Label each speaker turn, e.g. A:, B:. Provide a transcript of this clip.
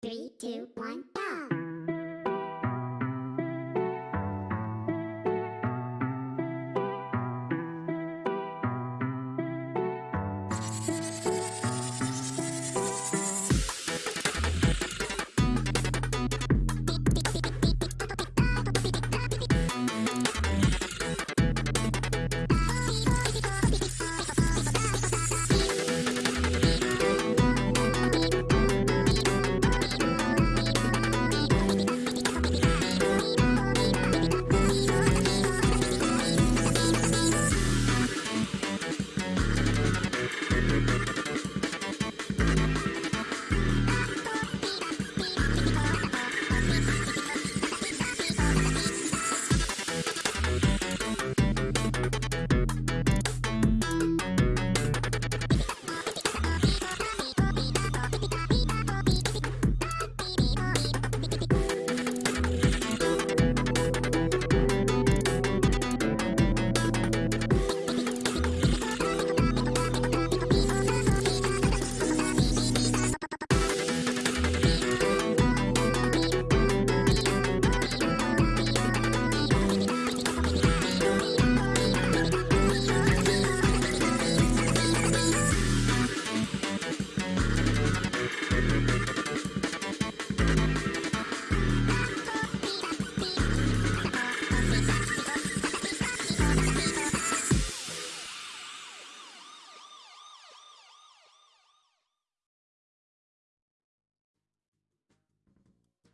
A: Three, two, one, go!